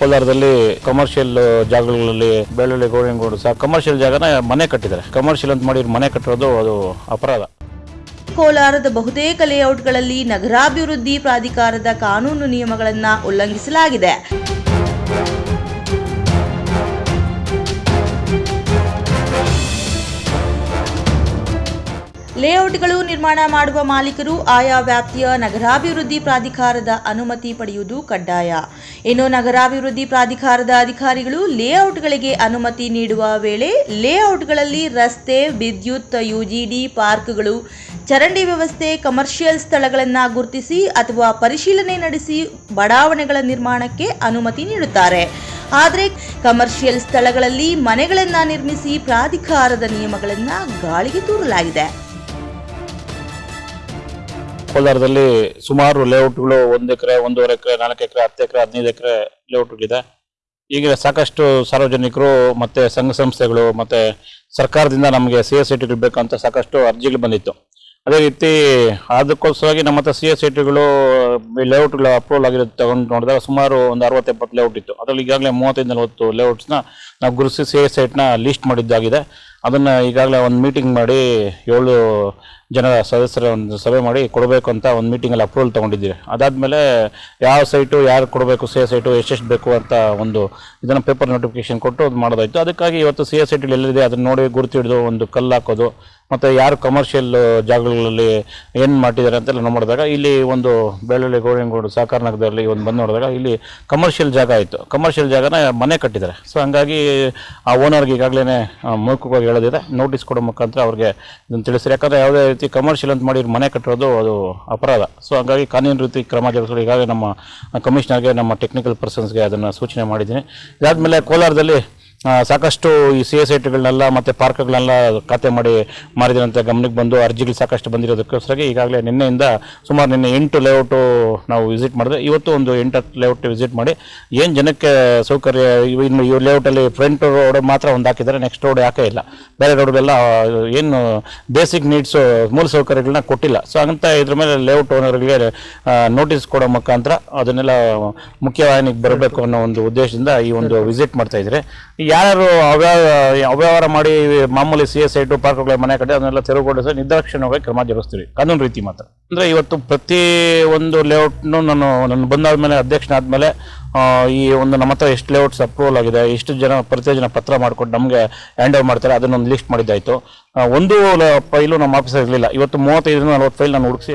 ಕೋಲಾರದಲ್ಲಿ ಕಮರ್ಷಿಯಲ್ ಜಾಗಗಳಲ್ಲಿ ಬೆಳ್ಳುಳ್ಳಿ, ಗೋವಿನಗೌಡ ಸಹ ಕಮರ್ಷಿಯಲ್ ಜಾಗನ ಮನೆ ಕಟ್ಟಿದ್ದಾರೆ. ಕಮರ್ಷಿಯಲ್ ಅಂತ ಮಾಡಿ ಮನೆ ಕಟ್ಟಿರೋದು ಅದು ಅಪರಾಧ. ಕೋಲಾರದ ಬಹುತೇಕ ಲೇಔಟ್ಗಳಲ್ಲಿ ನಗರಾಭಿವೃದ್ಧಿ ಪ್ರಾಧಿಕಾರದ ಕಾನೂನು ನಿಯಮಗಳನ್ನು ಉಲ್ಲಂಘಿಸಲಾಗಿದೆ. ಲೇಔಟ್ಗಳು ನಿರ್ಮಾಣ ಮಾಡುವ ಮಾಲೀಕರು ಆಯಾ ವ್ಯಾಪ್ತಿಯ ನಗರಾಭಿವೃದ್ಧಿ ಪ್ರಾಧಿಕಾರದ ಅನುಮತಿ ಪಡೆಯುವುದು ಕಡ್ಡಾಯ. ಇನ್ನು ನಗರಾಭಿವೃದ್ಧಿ ಪ್ರಾಧಿಕಾರದ ಅಧಿಕಾರಿಗಳು ಲೇಔಟ್ಗಳಿಗೆ ಅನುಮತಿ ನೀಡುವ ವೇಳೆ ಲೇಔಟ್ಗಳಲ್ಲಿ ರಸ್ತೆ, ವಿದ್ಯುತ್, ಯುಜಿಡಿ ಪಾರ್ಕ್ಗಳು, ಚರಂಡಿ ವ್ಯವಸ್ಥೆ, ಕಮರ್ಷಿಯಲ್ ಸ್ಥಳಗಳನ್ನು ಗುರುತಿಸಿ ಅಥವಾ ಪರಿಶೀಲನೆ ನಡೆಸಿ ಬಡಾವಣೆಗಳ ನಿರ್ಮಾಣಕ್ಕೆ ಅನುಮತಿ ನೀಡುತ್ತಾರೆ. ಆದರೆ ಕಮರ್ಷಿಯಲ್ ಸ್ಥಳಗಳಲ್ಲಿ ಮನೆಗಳನ್ನು ನಿರ್ಮಿಸಿ ಪ್ರಾಧಿಕಾರದ ನಿಯಮಗಳನ್ನು ಗಾಳಿಗೆ ತೂರಲಾಗಿದೆ. ಕೋಲಾರದಲ್ಲಿ ಸುಮಾರು ಲೇಔಟ್ಗಳು ಒಂದು ಎಕರೆ, ಒಂದೂವರೆ ಎಕರೆ, ನಾಲ್ಕು ಎಕರೆ, ಹತ್ತು ಎಕರೆ, ಹದಿನೈದು ಎಕರೆ ಲೇಔಟ್ಗಳಿದೆ. ಈಗ ಸಾಕಷ್ಟು ಸಾರ್ವಜನಿಕರು ಮತ್ತೆ ಸಂಘ ಸಂಸ್ಥೆಗಳು ಮತ್ತೆ ಸರ್ಕಾರದಿಂದ ನಮಗೆ ಸಿ ಎಸ್ ಐ ಬೇಕಂತ ಸಾಕಷ್ಟು ಅರ್ಜಿಗಳು ಬಂದಿತ್ತು. ಅದೇ ರೀತಿ ಅದಕ್ಕೋಸ್ಕರವಾಗಿ ನಮ್ಮ ಹತ್ರ ಸಿ ಎಸ್ ಸೈಟ್ಗಳು ಲೇಔಟ್ಗಳು ಅಪ್ರೂವಲ್ ಆಗಿರೋದು ತಗೊಂಡು ನೋಡಿದಾಗ ಸುಮಾರು ಒಂದು ಅರವತ್ತು ಎಪ್ಪತ್ತು ಲೇಔಟ್ ಇತ್ತು. ಅದರಲ್ಲಿ ಈಗಾಗಲೇ ಮೂವತ್ತೈದು, ನಲವತ್ತು ಲೇಔಟ್ಸ್ನ ನಾವು ಗುರುಸಿ ಸಿ ಎಸ್ ಐಟ್ನ ಲಿಸ್ಟ್ ಮಾಡಿದ್ದಾಗಿದೆ. ಅದನ್ನು ಈಗಾಗಲೇ ಒಂದು ಮೀಟಿಂಗ್ ಮಾಡಿ ಏಳು ಜನರ ಸದಸ್ಯರ ಒಂದು ಸಭೆ ಮಾಡಿ ಕೊಡಬೇಕು ಅಂತ ಒಂದು ಮೀಟಿಂಗಲ್ಲಿ ಅಪ್ರೂವಲ್ ತೊಗೊಂಡಿದ್ದೀವಿ. ಅದಾದಮೇಲೆ ಯಾವ ಸೈಟು ಯಾರು ಕೊಡಬೇಕು ಸಿ ಎಸ್ ಸೈಟು ಎಷ್ಟೆಷ್ಟು ಬೇಕು ಅಂತ ಒಂದು ಇದನ್ನು ಪೇಪರ್ ನೋಟಿಫಿಕೇಶನ್ ಕೊಟ್ಟು ಅದು ಮಾಡೋದಾಯಿತು. ಅದಕ್ಕಾಗಿ ಇವತ್ತು ಸಿ ಎಸ್ ಸೈಟಲ್ಲಿ ಎಲ್ಲಿದೆ ಅದನ್ನು ನೋಡಿ ಗುರುತಿಡಿದು ಒಂದು ಕಲ್ಲು ಹಾಕೋದು ಮತ್ತು ಯಾರು ಕಮರ್ಷಿಯಲ್ ಜಾಗಗಳಲ್ಲಿ ಏನು ಮಾಡಿದ್ದಾರೆ ಅಂತೆಲ್ಲ ನೋಡಿದಾಗ ಇಲ್ಲಿ ಒಂದು ಬೆಳ್ಳುಳ್ಳಿ, ಗೋವಿನಗೌಡ ಸಹಕಾರ ನಗರದಲ್ಲಿ ಒಂದು ಬಂದು ನೋಡಿದಾಗ ಇಲ್ಲಿ ಕಮರ್ಷಿಯಲ್ ಜಾಗ ಆಯಿತು. ಕಮರ್ಷಿಯಲ್ ಜಾಗನ ಮನೆ ಕಟ್ಟಿದ್ದಾರೆ. ಸೊ ಹಂಗಾಗಿ ಆ ಓನರ್ಗೆ ಈಗಾಗಲೇ ಮೂರ್ಖವಾಗಿ ಹೇಳೋದಿದೆ. ನೋಟಿಸ್ ಕೊಡೋ ಮುಖಾಂತರ ಅವ್ರಿಗೆ ಇದನ್ನು ತಿಳಿಸ್ರಿ. ಯಾಕಂದರೆ ಯಾವುದೇ ರೀತಿ ಕಮರ್ಷಿಯಲ್ ಅಂತ ಮಾಡಿ ಮನೆ ಕಟ್ಟಿರೋದು ಅದು ಅಪರಾಧ. ಸೊ ಹಂಗಾಗಿ ಕಾನೂನು ರೀತಿ ಕ್ರಮ ಜರುಗಿಸಲು ಈಗಾಗಲೇ ನಮ್ಮ ಕಮಿಷನರ್ಗೆ ನಮ್ಮ ಟೆಕ್ನಿಕಲ್ ಪರ್ಸನ್ಸ್ಗೆ ಅದನ್ನು ಸೂಚನೆ ಮಾಡಿದ್ದೀನಿ. ಇದಾದಮೇಲೆ ಕೋಲಾರದಲ್ಲಿ ಸಾಕಷ್ಟು ಈ ಸಿ ಎಸ್ ಐಟಿಗಳನ್ನೆಲ್ಲ ಮತ್ತು ಪಾರ್ಕ್ಗಳನ್ನೆಲ್ಲ ಖಾತೆ ಮಾಡಿ ಮಾಡಿದ್ರಂತ ಗಮನಕ್ಕೆ ಬಂದು ಅರ್ಜಿಗಳು ಸಾಕಷ್ಟು ಬಂದಿರೋದಕ್ಕೋಸ್ಕರ ಈಗಾಗಲೇ ನಿನ್ನೆಯಿಂದ ಸುಮಾರು ನಿನ್ನೆ ಎಂಟು ಲೇಔಟು ನಾವು ವಿಸಿಟ್ ಮಾಡಿದ್ರೆ, ಇವತ್ತು ಒಂದು ಎಂಟು ಲೇಔಟ್ ವಿಸಿಟ್ ಮಾಡಿ, ಏನು ಜನಕ್ಕೆ ಸೌಕರ್ಯ, ಇನ್ನು ಈ ಲೇಔಟಲ್ಲಿ ಫ್ರಂಟ್ ರೋಡ್ ಮಾತ್ರ ಒಂದು ಹಾಕಿದ್ದಾರೆ ನೆಕ್ಸ್ಟ್ ರೋಡ್ ಯಾಕೆ ಇಲ್ಲ? ಬೇರೆ ರೋಡ್ಗೆಲ್ಲ ಏನು ಬೇಸಿಕ್ ನೀಡ್ಸು ಮೂಲ ಸೌಕರ್ಯಗಳನ್ನ ಕೊಟ್ಟಿಲ್ಲ. ಸೊ ಅಂತ ಇದ್ರ ಮೇಲೆ ಲೇಔಟ್ ಓನರ್ಗಳಿಗೆ ನೋಟಿಸ್ ಕೊಡೋ ಮುಖಾಂತರ ಅದನ್ನೆಲ್ಲ ಮುಖ್ಯವಾಹಿನಿಗೆ ಬರಬೇಕು ಅನ್ನೋ ಒಂದು ಉದ್ದೇಶದಿಂದ ಈ ಒಂದು ವಿಸಿಟ್ ಮಾಡ್ತಾ ಇದ್ದಾರೆ ಯಾರು ಅವ್ಯಾವ, ಅವ್ಯವಹಾರ ಮಾಡಿ, ಮಾಮೂಲಿ ಸಿ ಎಸ್ ಐಟು ಪಾರ್ಕ್ಗಳ ಮನೆ ಕಡೆ ಅದನ್ನೆಲ್ಲ ತೆರವುಗೊಳಿಸಿ ನಿರ್ದಾಕ್ಷಿಣ್ಯವಾಗಿ ಕ್ರಮ ಜರುಗಿಸ್ತೀವಿ. ಕಾನೂನು ರೀತಿ ಮಾತ್ರ. ಅಂದರೆ ಇವತ್ತು ಪ್ರತಿ ಒಂದು ಲೇಔಟ್ನು ನಾನು ನಾನು ಬಂದಾದಮೇಲೆ ಅಧ್ಯಕ್ಷನಾದಮೇಲೆ ಈ ಒಂದು ನಮ್ಮ ಹತ್ರ ಎಷ್ಟು ಲೇಔಟ್ಸ್ ಅಪ್ರೂವಲ್ ಆಗಿದೆ, ಎಷ್ಟು ಜನ, ಪ್ರತಿ ಜನ ಪತ್ರ ಮಾಡ್ಕೊಂಡು ನಮಗೆ ಹ್ಯಾಂಡ್ ಓವರ್ ಮಾಡ್ತಾರೆ ಅದನ್ನೊಂದು ಲಿಸ್ಟ್ ಮಾಡಿದ್ದಾಯಿತು. ಒಂದು ಫೈಲು ನಮ್ಮ ಆಫೀಸಲ್ಲಿ ಇರಲಿಲ್ಲ. ಇವತ್ತು ಮೂವತ್ತೈದು ನಲ್ವತ್ತು ಫೈಲ್ ನಾನು ಹುಡುಕಿಸಿ